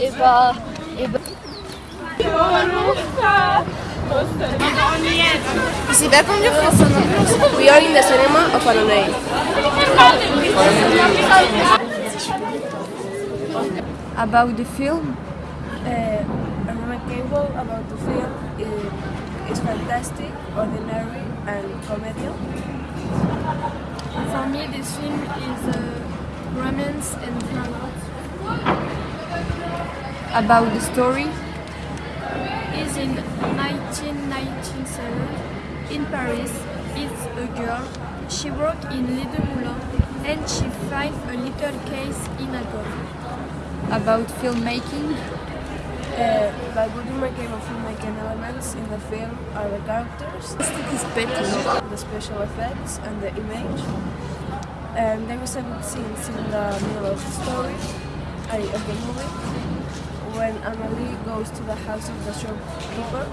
Et bah, et bah. C'est pas We are in the cinema of Annonay. About the film, Uh, Anna Cable about the film uh, is fantastic, ordinary, and comedian. For me, this film is uh, romance and drama. about the story, Is in 1997 in Paris. It's a girl. She works in Little Moulin and she finds a little case in a gun. about filmmaking, Uh, by my cable filmmaking elements in the film are the characters, the special effects, and the image. And there is a good scenes in the middle of the story, uh, of the movie, when Amelie goes to the house of the shopkeeper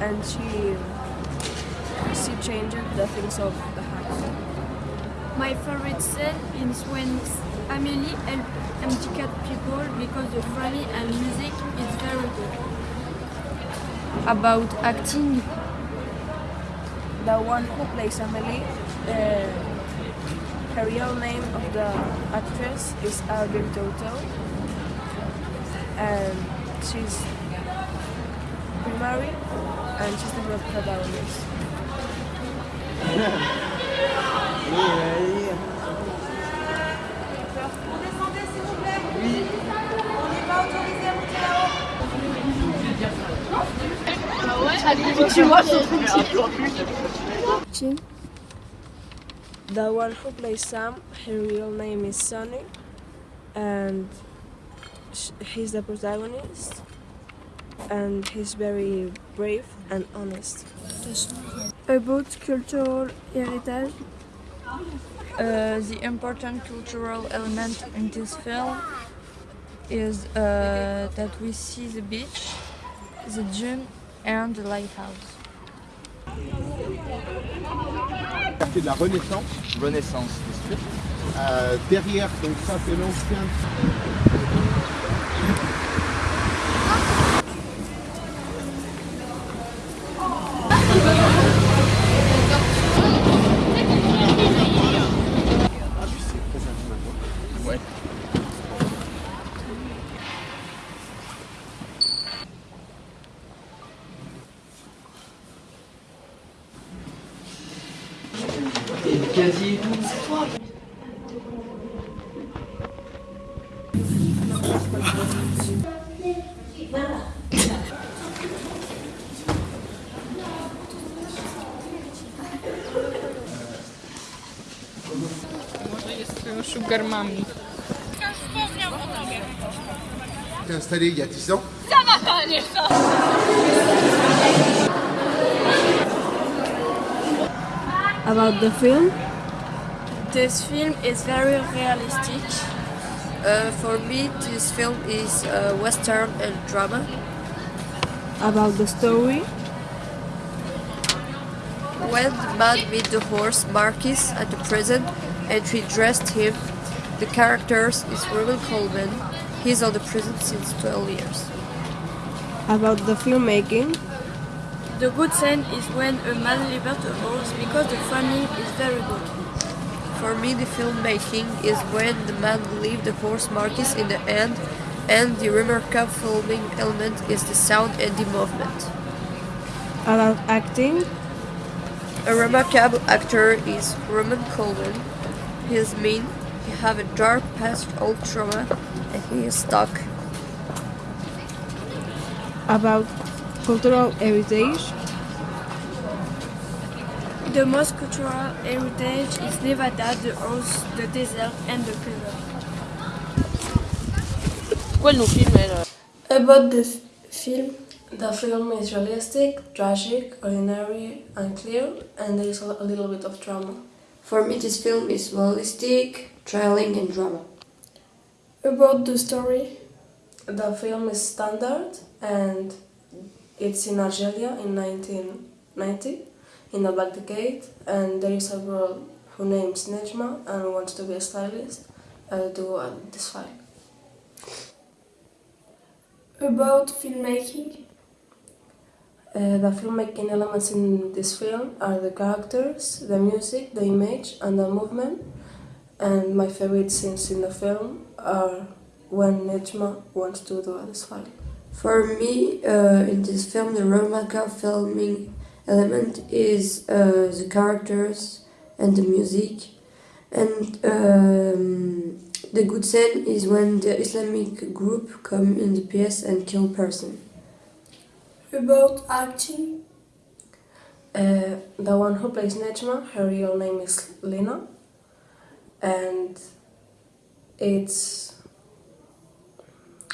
and she she changes the things of the house. My favorite scene is when Amélie helps handicapped people because the funny and music is very good. about acting, The one who plays Amelie, uh, her real name of the actress is Albert Tautou, and she's primary, and she's the protagonist. The one who plays Sam, her real name is Sonny, and he's the protagonist, and he's very brave and honest. About cultural heritage, uh, the important cultural element in this film is uh, that we see the beach, the gym, and the lighthouse. C'est de la Renaissance. Renaissance, bien sûr. Euh, derrière, donc ça c'est l'ancien. quasi Sugar Mami. Wspomniał o tobie. T'es installé il y a 10 ans About the film, this film is very realistic. uh, for me, this film is uh, western and drama. About the story, when the man met the horse Marquis at the prison and she dressed him, the characters is Roman Coleman. He's on the prison since 12 years. About the filmmaking, The good scene is when a man liberates a horse because the framing is very good. For me, the filmmaking is when the man leaves the horse Marquis in the end, and the remarkable filming element is the sound and the movement. About acting, a remarkable actor is Roman Coleman. He is mean, he have a dark past old trauma, and he is stuck. About cultural heritage, The most cultural heritage is Nevada, the earth, the desert, and the river. About the film, the film is realistic, tragic, ordinary, unclear, and there is a a little bit of drama. For me, this film is realistic, thrilling, and drama. About the story, The film is standard, and it's in Algeria in 1990, in the Black Decade, and there is a girl who names Nejma and wants to be a stylist, uh, do on this file. About filmmaking, Uh, the filmmaking elements in this film are the characters, the music, the image, and the movement. And my favorite scenes in the film are when Nejma wants to do this file. For me, uh, in this film, the remarkable filming element is uh, the characters and the music. And um, the good scene is when the Islamic group come in the piece and kill person. about acting, Uh, the one who plays Nejma, her real name is Lina, and it's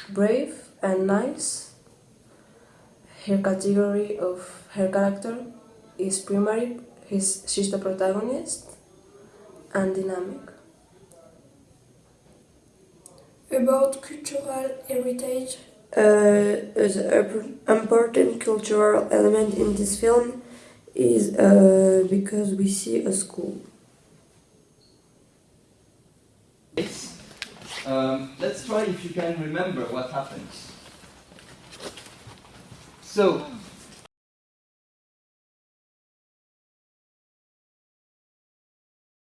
brave and nice. Her category of her character is primary. He's, she's the protagonist and dynamic. about cultural heritage, Uh, the important cultural element in this film is uh, because we see a school. Um, let's try if you can remember what happens. So,